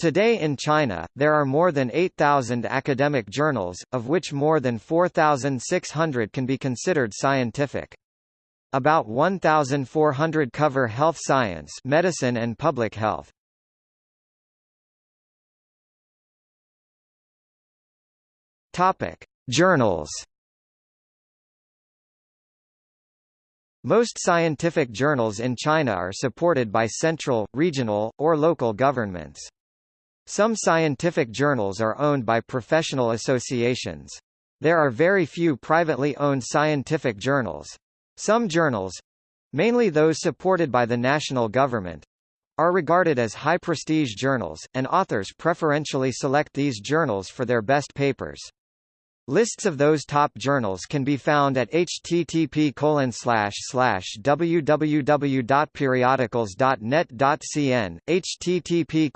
Today in China, there are more than 8,000 academic journals, of which more than 4,600 can be considered scientific. About 1,400 cover health science medicine and public health. Topic: Journals. Most scientific journals in China are supported by central, regional, or local governments. Some scientific journals are owned by professional associations. There are very few privately owned scientific journals. Some journals—mainly those supported by the national government—are regarded as high-prestige journals, and authors preferentially select these journals for their best papers. Lists of those top journals can be found at http www.periodicals.net.cn, http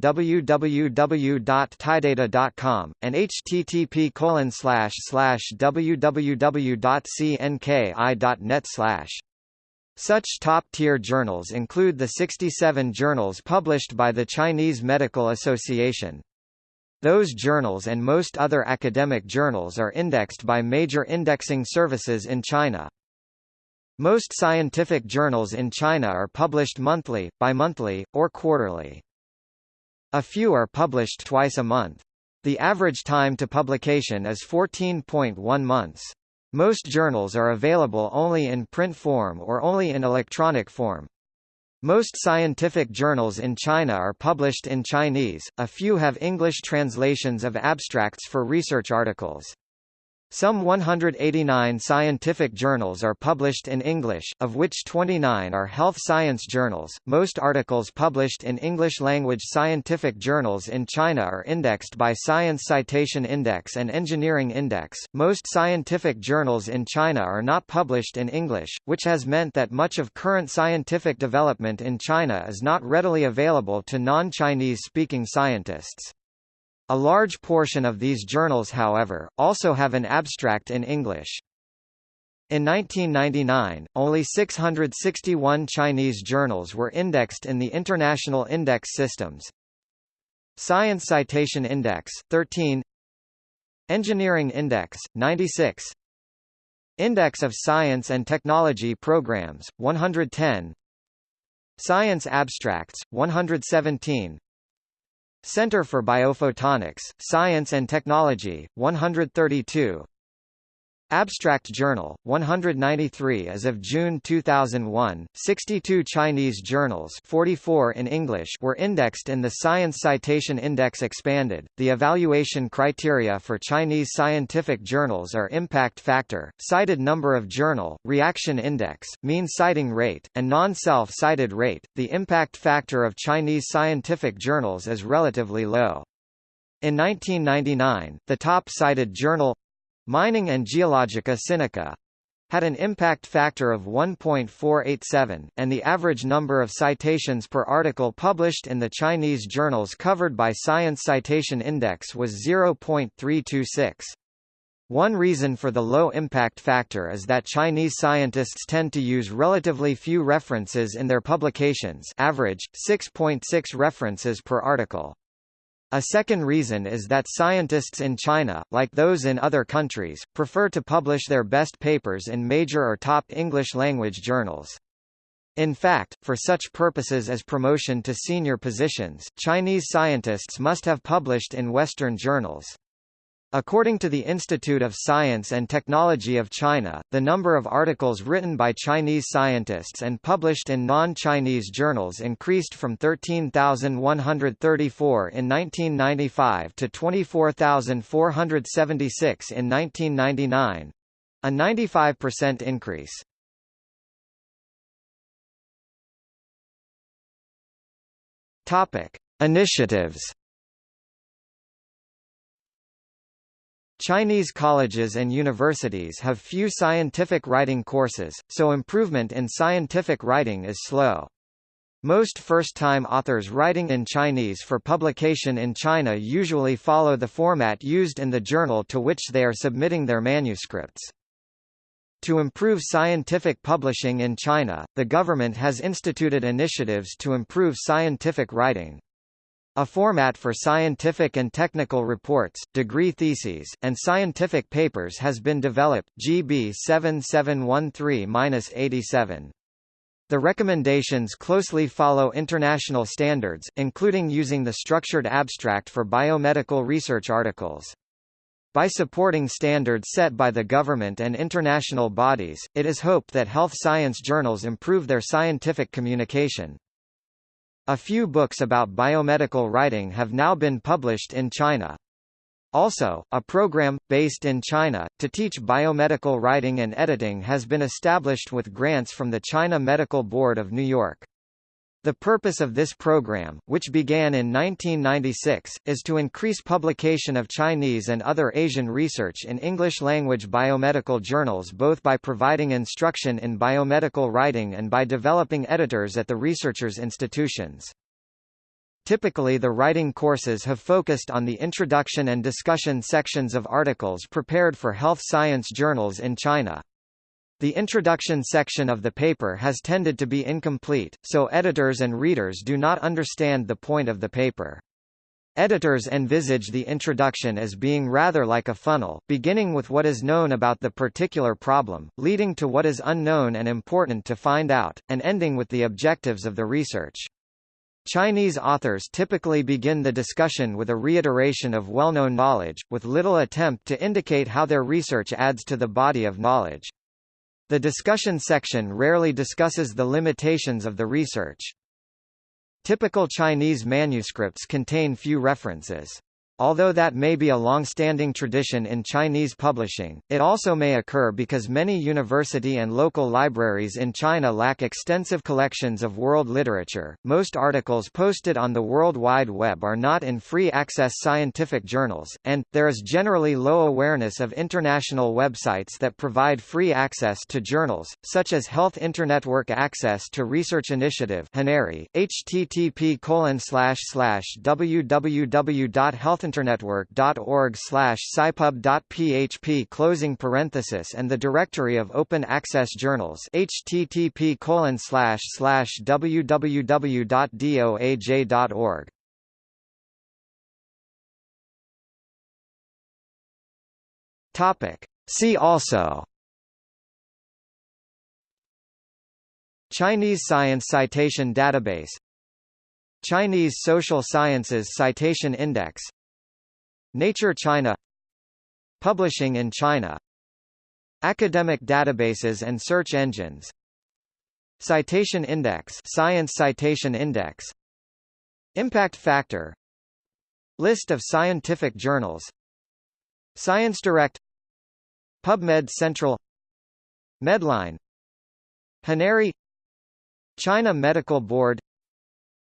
www.tidata.com, and http www.cnki.net such top-tier journals include the 67 journals published by the Chinese Medical Association. Those journals and most other academic journals are indexed by major indexing services in China. Most scientific journals in China are published monthly, bimonthly, or quarterly. A few are published twice a month. The average time to publication is 14.1 months. Most journals are available only in print form or only in electronic form. Most scientific journals in China are published in Chinese, a few have English translations of abstracts for research articles. Some 189 scientific journals are published in English, of which 29 are health science journals. Most articles published in English language scientific journals in China are indexed by Science Citation Index and Engineering Index. Most scientific journals in China are not published in English, which has meant that much of current scientific development in China is not readily available to non-Chinese speaking scientists. A large portion of these journals however, also have an abstract in English. In 1999, only 661 Chinese journals were indexed in the International Index Systems. Science Citation Index, 13 Engineering Index, 96 Index of Science and Technology Programs, 110 Science Abstracts, 117 Center for Biophotonics, Science and Technology, 132 Abstract Journal, 193 As of June 2001, 62 Chinese journals 44 in English were indexed in the Science Citation Index expanded. The evaluation criteria for Chinese scientific journals are impact factor, cited number of journal, reaction index, mean citing rate, and non-self-cited rate. The impact factor of Chinese scientific journals is relatively low. In 1999, the top cited journal Mining and Geologica Sinica had an impact factor of 1.487, and the average number of citations per article published in the Chinese journals covered by Science Citation Index was 0.326. One reason for the low impact factor is that Chinese scientists tend to use relatively few references in their publications average, 6.6 references per article. A second reason is that scientists in China, like those in other countries, prefer to publish their best papers in major or top English-language journals. In fact, for such purposes as promotion to senior positions, Chinese scientists must have published in Western journals. According to the Institute of Science and Technology of China, the number of articles written by Chinese scientists and published in non-Chinese journals increased from 13,134 in 1995 to 24,476 in 1999 a 95% increase. Topic: Initiatives Chinese colleges and universities have few scientific writing courses, so improvement in scientific writing is slow. Most first-time authors writing in Chinese for publication in China usually follow the format used in the journal to which they are submitting their manuscripts. To improve scientific publishing in China, the government has instituted initiatives to improve scientific writing. A format for scientific and technical reports, degree theses, and scientific papers has been developed GB 7713-87. The recommendations closely follow international standards, including using the structured abstract for biomedical research articles. By supporting standards set by the government and international bodies, it is hoped that health science journals improve their scientific communication. A few books about biomedical writing have now been published in China. Also, a program, based in China, to teach biomedical writing and editing has been established with grants from the China Medical Board of New York. The purpose of this program, which began in 1996, is to increase publication of Chinese and other Asian research in English-language biomedical journals both by providing instruction in biomedical writing and by developing editors at the researchers' institutions. Typically the writing courses have focused on the introduction and discussion sections of articles prepared for health science journals in China. The introduction section of the paper has tended to be incomplete, so editors and readers do not understand the point of the paper. Editors envisage the introduction as being rather like a funnel, beginning with what is known about the particular problem, leading to what is unknown and important to find out, and ending with the objectives of the research. Chinese authors typically begin the discussion with a reiteration of well-known knowledge, with little attempt to indicate how their research adds to the body of knowledge. The discussion section rarely discusses the limitations of the research. Typical Chinese manuscripts contain few references. Although that may be a long-standing tradition in Chinese publishing, it also may occur because many university and local libraries in China lack extensive collections of world literature. Most articles posted on the World Wide Web are not in free access scientific journals, and there is generally low awareness of international websites that provide free access to journals, such as Health Internetwork Access to Research Initiative http www.health healthinternetwork.org slash scipub.php closing parenthesis and the directory of open access journals http colon slash slash www.doaj.org Topic. See also. Chinese Science Citation Database. Chinese Social Sciences Citation Index Nature China Publishing in China Academic databases and search engines Citation Index Science Citation Index Impact Factor List of scientific journals Science Direct PubMed Central Medline HINARI China Medical Board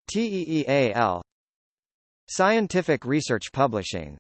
TEEAL Scientific Research Publishing